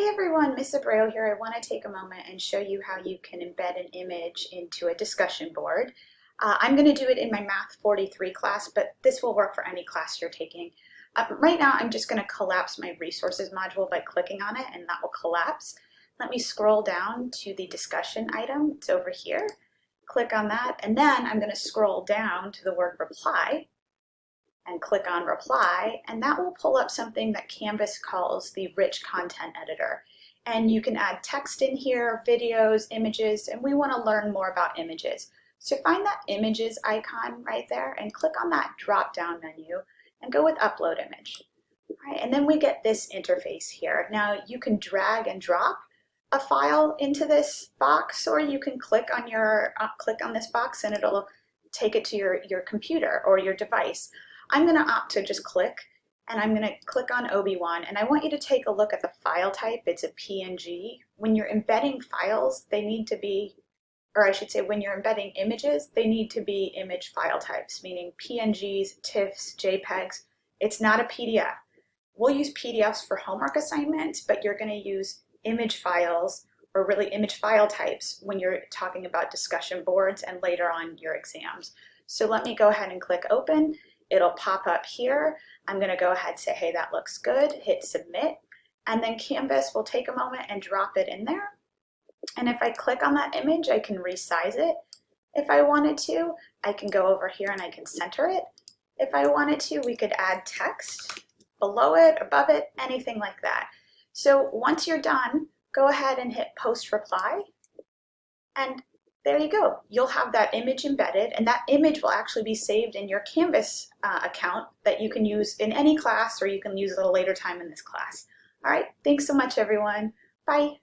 Hey everyone, Miss Abreu here. I want to take a moment and show you how you can embed an image into a discussion board. Uh, I'm going to do it in my Math 43 class, but this will work for any class you're taking. Uh, right now, I'm just going to collapse my resources module by clicking on it, and that will collapse. Let me scroll down to the discussion item. It's over here. Click on that, and then I'm going to scroll down to the word reply, and click on reply and that will pull up something that Canvas calls the rich content editor and you can add text in here, videos, images, and we want to learn more about images. So find that images icon right there and click on that drop down menu and go with upload image. Right, and then we get this interface here. Now you can drag and drop a file into this box or you can click on your uh, click on this box and it'll take it to your, your computer or your device. I'm going to opt to just click and I'm going to click on Obi-Wan and I want you to take a look at the file type. It's a PNG. When you're embedding files, they need to be, or I should say when you're embedding images, they need to be image file types, meaning PNGs, TIFFs, JPEGs. It's not a PDF. We'll use PDFs for homework assignments, but you're going to use image files or really image file types when you're talking about discussion boards and later on your exams. So let me go ahead and click open it'll pop up here. I'm going to go ahead and say, hey, that looks good, hit submit, and then Canvas will take a moment and drop it in there. And if I click on that image, I can resize it. If I wanted to, I can go over here and I can center it. If I wanted to, we could add text below it, above it, anything like that. So once you're done, go ahead and hit post reply. And there you go. You'll have that image embedded and that image will actually be saved in your Canvas uh, account that you can use in any class or you can use at a later time in this class. All right, thanks so much everyone. Bye.